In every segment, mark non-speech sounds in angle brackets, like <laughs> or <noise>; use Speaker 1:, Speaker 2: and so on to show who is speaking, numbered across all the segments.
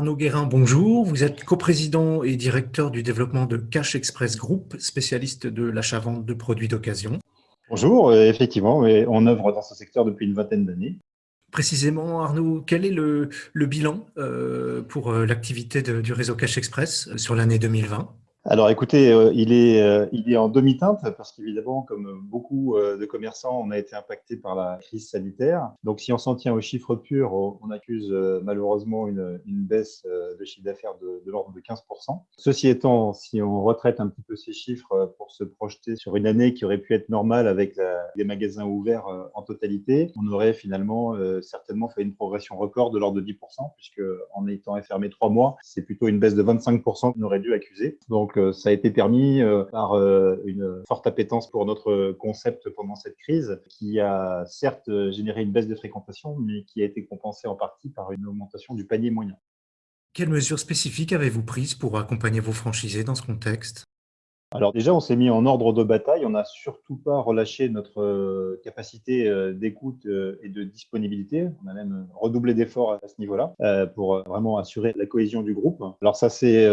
Speaker 1: Arnaud Guérin, bonjour. Vous êtes coprésident et directeur du développement de Cash Express Group, spécialiste de l'achat-vente de produits d'occasion.
Speaker 2: Bonjour, euh, effectivement, on œuvre dans ce secteur depuis une vingtaine d'années.
Speaker 1: Précisément, Arnaud, quel est le, bilan euh, pour euh, l'activité du réseau Cash Express sur l'année 2020
Speaker 2: alors écoutez, euh, il, est, euh, il est en demi-teinte parce qu'évidemment, comme beaucoup euh, de commerçants, on a été impacté par la crise sanitaire. Donc si on s'en tient aux chiffres purs, on accuse malheureusement une, baisse de chiffre d'affaires de, l'ordre de 15%. Ceci étant, si on retraite un petit peu ces chiffres pour se projeter sur une année qui aurait pu être normale avec les magasins ouverts en totalité, on aurait finalement certainement fait une progression record de l'ordre de 10%, puisque en étant fermé trois mois, c'est plutôt une baisse de 25% qu'on aurait dû accuser. Donc ça a été permis euh, par euh, une forte appétence pour notre concept pendant cette crise, qui a certes généré une baisse de fréquentation, mais qui a été compensée en partie par une augmentation du panier moyen.
Speaker 1: Quelles mesures spécifiques avez-vous prises pour accompagner vos franchisés dans ce contexte?
Speaker 2: Alors déjà, on s'est mis en ordre de bataille. On n'a surtout pas relâché notre euh, capacité euh, d'écoute euh, et de disponibilité. On a même redoublé d'efforts à ce niveau-là pour vraiment assurer la cohésion du groupe. Alors ça s'est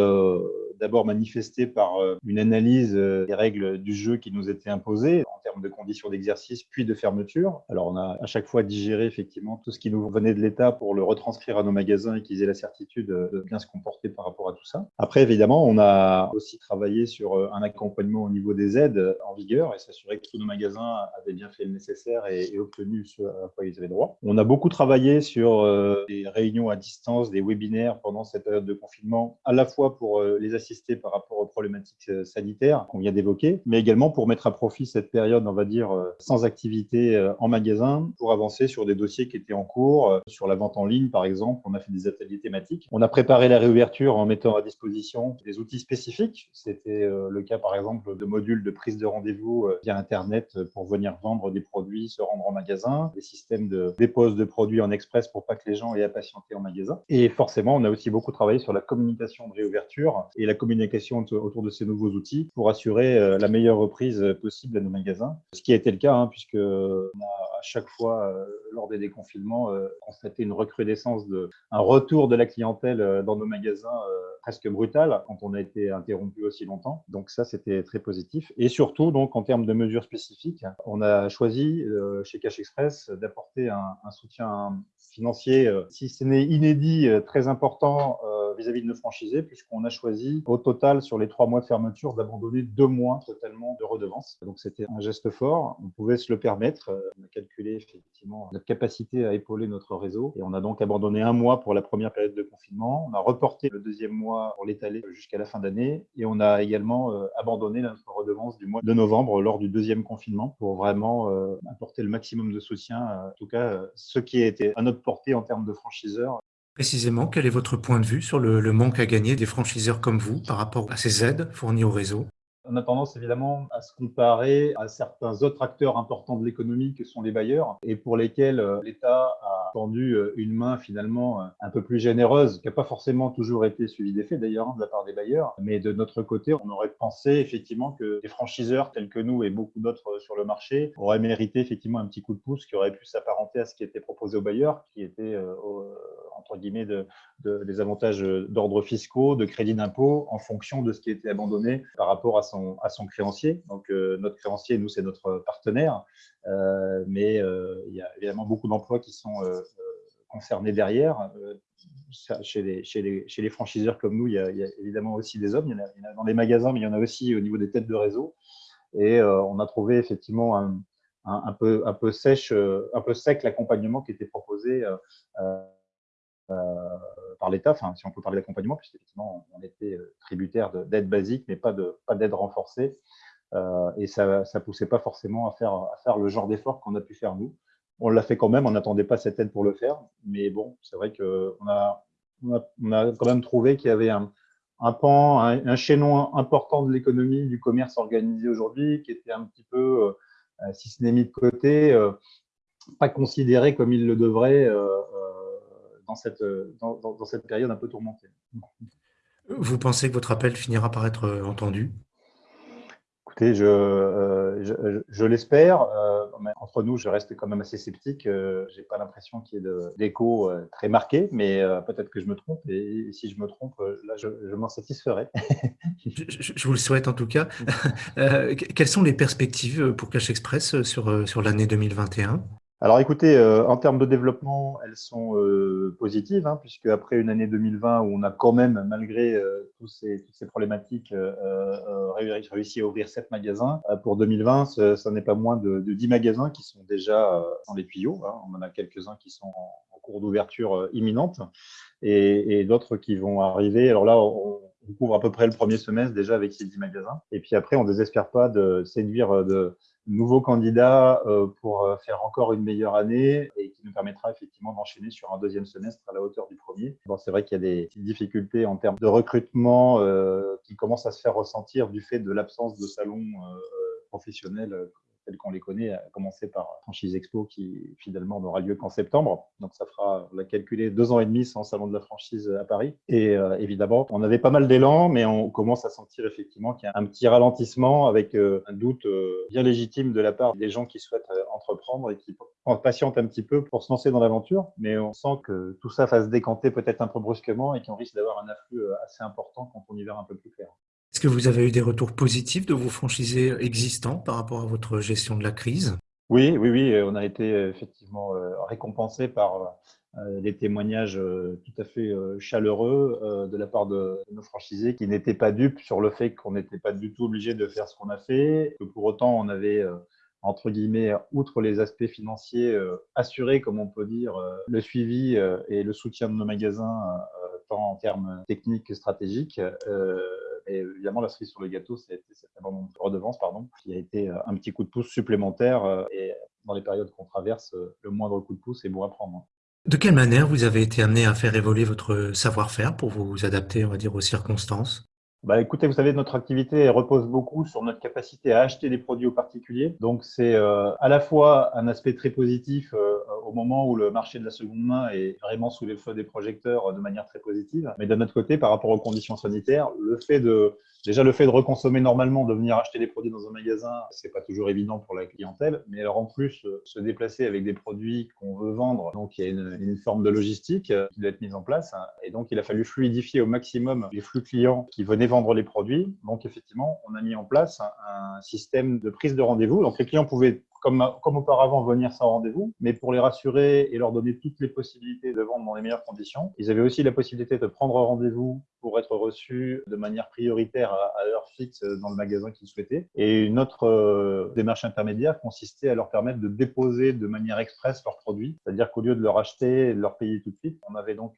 Speaker 2: d'abord manifesté par une analyse des règles du jeu qui nous étaient imposées en termes de conditions d'exercice puis de fermeture. Alors on a à chaque fois digéré effectivement tout ce qui nous venait de l'État pour le retranscrire à nos magasins et qu'ils aient la certitude de bien se comporter par rapport à tout ça. Après évidemment, on a aussi travaillé sur un accompagnement au niveau des aides en vigueur et s'assurer que tous nos magasins avaient bien fait le nécessaire et, obtenu ce à quoi ils avaient droit. On a beaucoup travaillé sur euh, des réunions à distance, des webinaires pendant cette période de confinement, à la fois pour euh, les assister par rapport aux problématiques euh, sanitaires qu'on vient d'évoquer, mais également pour mettre à profit cette période, on va dire, sans activité en magasin, pour avancer sur des dossiers qui étaient en cours, sur la vente en ligne par exemple. On a fait des ateliers thématiques. On a préparé la réouverture en mettant à disposition des outils spécifiques. C'était le cas par exemple de modules de prise de rendez-vous euh, via Internet euh, pour venir vendre des produits, se rendre en magasin, des systèmes de dépose de produits en express pour pas que les gens aient à patienter en magasin. Et forcément, on a aussi beaucoup travaillé sur la communication de réouverture et la communication autour de ces nouveaux outils pour assurer euh, la meilleure reprise possible à nos magasins. Ce qui a été le cas, hein, puisque a à chaque fois, lors des déconfinements, constaté une recrudescence, de, un retour de la clientèle dans nos magasins presque brutal quand on a été interrompu aussi longtemps. Donc ça, c'était très positif. Et surtout, donc en termes de mesures spécifiques, on a choisi euh, chez Cash Express d'apporter un, soutien financier, euh, si ce n'est inédit, euh, très important vis-à-vis de nos franchisés, puisqu'on a choisi au total sur les trois mois de fermeture d'abandonner deux mois totalement de redevances. Donc c'était un geste fort, on pouvait se le permettre. On a calculé effectivement notre capacité à épauler notre réseau et on a donc abandonné un mois pour la première période de confinement. On a reporté le deuxième mois pour l'étaler jusqu'à la fin d'année. Et on a également euh, abandonné notre redevance du mois de novembre lors du deuxième confinement pour vraiment euh, apporter le maximum de soutien, en tout cas ce qui a été à notre portée en termes de franchiseurs.
Speaker 1: Précisément, quel est votre point de vue sur le, manque à gagner des franchiseurs comme vous par rapport à ces aides fournies au réseau?
Speaker 2: On a tendance évidemment à se comparer à certains autres acteurs importants de l'économie que sont les bailleurs et pour lesquels euh, l'État a tendu euh, une main finalement euh, un peu plus généreuse, qui n'a pas forcément toujours été suivie d'effet d'ailleurs hein, de la part des bailleurs. Mais de notre côté, on aurait pensé effectivement que des franchiseurs tels que nous et beaucoup d'autres sur le marché auraient mérité effectivement un petit coup de pouce qui aurait pu s'apparenter à ce qui était proposé aux bailleurs, qui était entre guillemets de, des avantages d'ordre fiscaux, de crédit d'impôt en fonction de ce qui était abandonné par rapport à son à son créancier. Donc, euh, notre créancier, nous, c'est notre partenaire. Euh, mais euh, il y a évidemment beaucoup d'emplois qui sont concernés derrière. Chez les, chez, les, chez les, franchiseurs comme nous, il y, a, évidemment aussi des hommes. Il y, en a, dans les magasins, mais il y en a aussi au niveau des têtes de réseau. Et on a trouvé effectivement un, un, peu, un, peu, sèche, un peu sec l'accompagnement qui était proposé par l'État, enfin, si on peut parler d'accompagnement, puisqu'effectivement, on était euh, tributaire d'aide basique, mais pas d'aide pas renforcée. Euh, et ça ne poussait pas forcément à faire, à faire le genre d'effort qu'on a pu faire nous. On l'a fait quand même, on n'attendait pas cette aide pour le faire, mais bon, c'est vrai qu'on a, on a, on a, quand même trouvé qu'il y avait un, un pan, un, chaînon important de l'économie, du commerce organisé aujourd'hui, qui était un petit peu, euh, si ce n'est mis de côté, pas considéré comme il le devrait dans cette, dans, dans, cette période un peu tourmentée.
Speaker 1: Vous pensez que votre appel finira par être euh, entendu?
Speaker 2: Je, euh, je, l'espère. Euh, entre nous, je reste quand même assez sceptique. Euh, j'ai pas l'impression qu'il y ait d'écho très marqué, mais peut-être que je me trompe. Et, si je me trompe, là, je, m'en satisferai. <laughs>
Speaker 1: je, vous le souhaite en tout cas. quelles sont les perspectives pour Cash Express sur, sur l'année 2021
Speaker 2: alors écoutez, euh, en termes de développement, elles sont euh, positives, hein, puisque après une année 2020 où on a quand même, malgré euh, tous ces, toutes ces problématiques, réussi à ouvrir sept magasins, pour 2020, ce, n'est pas moins de, de, 10 magasins qui sont déjà dans les tuyaux. Hein. on en a quelques-uns qui sont en, cours d'ouverture imminente et, et d'autres qui vont arriver. Alors là, on, on couvre à peu près le premier semestre déjà avec ces 10 magasins. Et puis après, on ne désespère pas de séduire de nouveaux candidats euh, pour euh, faire encore une meilleure année et qui nous permettra effectivement d'enchaîner sur un deuxième semestre à la hauteur du premier. Bon, c'est vrai qu'il y a des difficultés en termes de recrutement euh, qui commencent à se faire ressentir du fait de l'absence de salons professionnels qu'on les connaît, à commencer par Franchise Expo qui finalement n'aura lieu qu'en septembre. Donc ça fera, on l'a calculé, deux ans et demi sans salon de la franchise à Paris. Et euh, évidemment, on avait pas mal d'élan, mais on commence à sentir effectivement qu'il y a un petit ralentissement avec euh, un doute euh, bien légitime de la part des gens qui souhaitent entreprendre et qui patientent un petit peu pour se lancer dans l'aventure. Mais on sent que tout ça va se décanter peut-être un peu brusquement et qu'on risque d'avoir un afflux assez important quand on y verra un peu plus clair.
Speaker 1: Est-ce que vous avez eu des retours positifs de vos franchisés existants par rapport à votre gestion de la crise?
Speaker 2: Oui, oui, oui. On a été euh, effectivement euh, récompensé par euh, des témoignages tout à fait chaleureux de la part de nos franchisés qui n'étaient pas dupes sur le fait qu'on n'était pas du tout obligé de faire ce qu'on a fait, que pour autant on avait entre guillemets, outre les aspects financiers, assuré, comme on peut dire, le suivi et le soutien de nos magasins, tant en termes techniques que stratégiques. Et évidemment, la cerise sur le gâteau, c'est cette redevance, pardon, qui a été euh, un petit coup de pouce supplémentaire. Euh, et dans les périodes qu'on traverse, euh, le moindre coup de pouce est bon à prendre.
Speaker 1: De quelle manière vous avez été amené à faire évoluer votre savoir-faire pour vous adapter, on va dire, aux circonstances?
Speaker 2: Bah, écoutez, vous savez, notre activité repose beaucoup sur notre capacité à acheter des produits aux particuliers. Donc, c'est à la fois un aspect très positif au moment où le marché de la seconde main est vraiment sous les feux des projecteurs de manière très positive. Mais d'un autre côté, par rapport aux conditions sanitaires, le fait de Déjà, le fait de reconsommer normalement, de venir acheter des produits dans un magasin, c'est pas toujours évident pour la clientèle. Mais alors, en plus, euh, se déplacer avec des produits qu'on veut vendre, donc il y a une, forme de logistique euh, qui doit être mise en place. Hein. Et donc, il a fallu fluidifier au maximum les flux clients qui venaient vendre les produits. Donc, effectivement, on a mis en place un système de prise de rendez-vous. Donc, les clients pouvaient comme, comme auparavant, venir sans rendez-vous, mais pour les rassurer et leur donner toutes les possibilités de vendre dans les meilleures conditions. Ils avaient aussi la possibilité de prendre rendez-vous pour être reçus de manière prioritaire à, l'heure fixe dans le magasin qu'ils souhaitaient. Et une autre euh, démarche intermédiaire consistait à leur permettre de déposer de manière express leurs produits, c'est-à-dire qu'au lieu de leur acheter et de leur payer tout de suite, on avait donc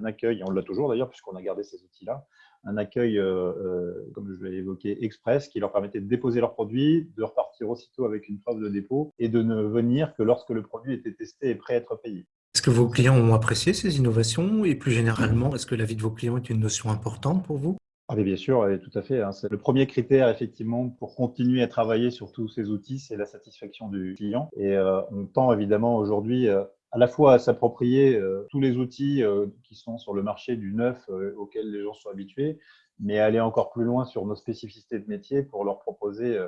Speaker 2: un, accueil, et on l'a toujours d'ailleurs puisqu'on a gardé ces outils-là, un accueil, euh, euh, comme je l'ai évoqué, express, qui leur permettait de déposer leurs produits, de repartir aussitôt avec une preuve de dépôt et de ne venir que lorsque le produit était testé et prêt à être payé.
Speaker 1: Est-ce que vos clients ont apprécié ces innovations et plus généralement, est-ce que la vie de vos clients est une notion importante pour vous?
Speaker 2: Ah bien sûr, tout à fait. Hein. C'est le premier critère effectivement pour continuer à travailler sur tous ces outils, c'est la satisfaction du client. Et euh, on tend évidemment aujourd'hui à la fois à s'approprier euh, tous les outils euh, qui sont sur le marché du neuf euh, auxquels les gens sont habitués, mais aller encore plus loin sur nos spécificités de métier pour leur proposer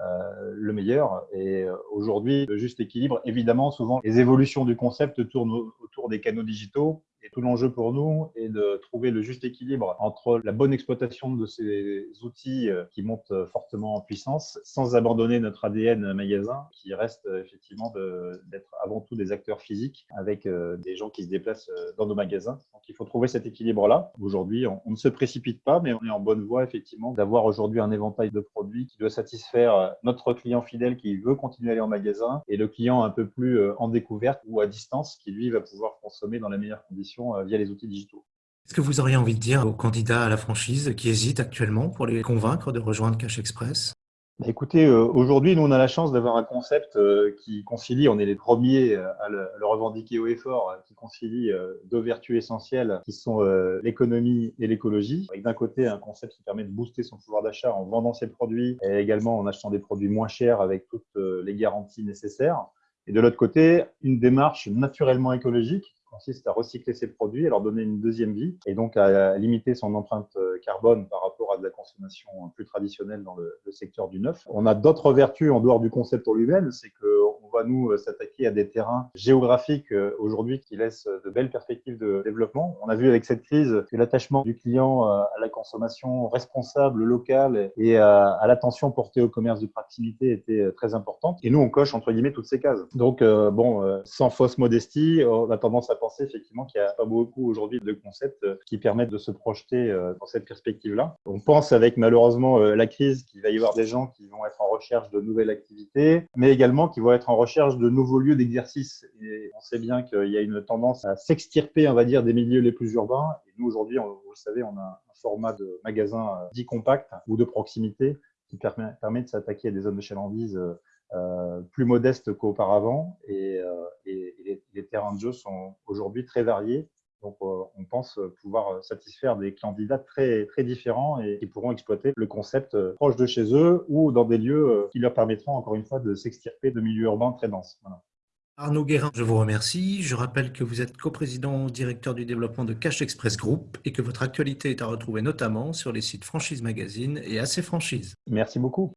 Speaker 2: le meilleur. Et aujourd'hui, le juste équilibre, évidemment, souvent les évolutions du concept tournent autour des canaux digitaux tout l'enjeu pour nous est de trouver le juste équilibre entre la bonne exploitation de ces outils euh, qui montent euh, fortement en puissance, sans abandonner notre ADN magasin, qui reste euh, effectivement d'être avant tout des acteurs physiques avec des gens qui se déplacent dans nos magasins. Donc il faut trouver cet équilibre-là. Aujourd'hui, on, ne se précipite pas, mais on est en bonne voie effectivement d'avoir aujourd'hui un éventail de produits qui doit satisfaire notre client fidèle qui veut continuer à aller en magasin et le client un peu plus en découverte ou à distance qui lui va pouvoir consommer dans les meilleures conditions euh, via les outils digitaux.
Speaker 1: Est-ce que vous auriez envie de dire aux candidats à la franchise qui hésitent actuellement pour les convaincre de rejoindre Cash Express?
Speaker 2: Bah, Écoutez, euh, aujourd'hui, nous, on a la chance d'avoir un concept euh, qui concilie, on est les premiers à le, revendiquer haut et fort, qui concilie deux vertus essentielles qui sont l'économie et l'écologie. Avec d'un côté, un concept qui permet de booster son pouvoir d'achat en vendant ses produits et également en achetant des produits moins chers avec toutes les garanties nécessaires. Et de l'autre côté, une démarche naturellement écologique consiste à recycler ses produits, à leur donner une deuxième vie et donc à limiter son empreinte carbone par rapport à de la consommation plus traditionnelle dans le, secteur du neuf. On a d'autres vertus en dehors du concept en lui-même, c'est qu'on va nous s'attaquer à des terrains géographiques aujourd'hui qui laissent de belles perspectives de développement. On a vu avec cette crise que l'attachement du client à la consommation responsable locale et à, l'attention portée au commerce de proximité était très importante. Et nous, on coche entre guillemets toutes ces cases. Donc, bon, sans fausse modestie, on a tendance à penser effectivement qu'il n'y a pas beaucoup aujourd'hui de concepts qui permettent de se projeter dans cette perspective-là. On pense avec malheureusement la crise qu'il va y avoir des gens qui vont être en recherche de nouvelles activités, mais également qui vont être en recherche de nouveaux lieux d'exercice. Et on sait bien qu'il y a une tendance à s'extirper, on va dire, des milieux les plus urbains. Et nous, aujourd'hui, vous le savez, on a un format de magasin dit compact ou de proximité qui permet, de s'attaquer à des zones de chalandise euh, plus modestes qu'auparavant. Euh, et les, terrains de jeu sont aujourd'hui très variés donc, euh, on pense pouvoir satisfaire des candidats très, très différents et qui pourront exploiter le concept proche de chez eux ou dans des lieux qui leur permettront, encore une fois, de s'extirper de milieux urbains très denses.
Speaker 1: Arnaud Guérin, je vous remercie. Je rappelle que vous êtes coprésident directeur du développement de Cash Express Group et que votre actualité est à retrouver notamment sur les sites Franchise Magazine et AC Franchise.
Speaker 2: Merci beaucoup.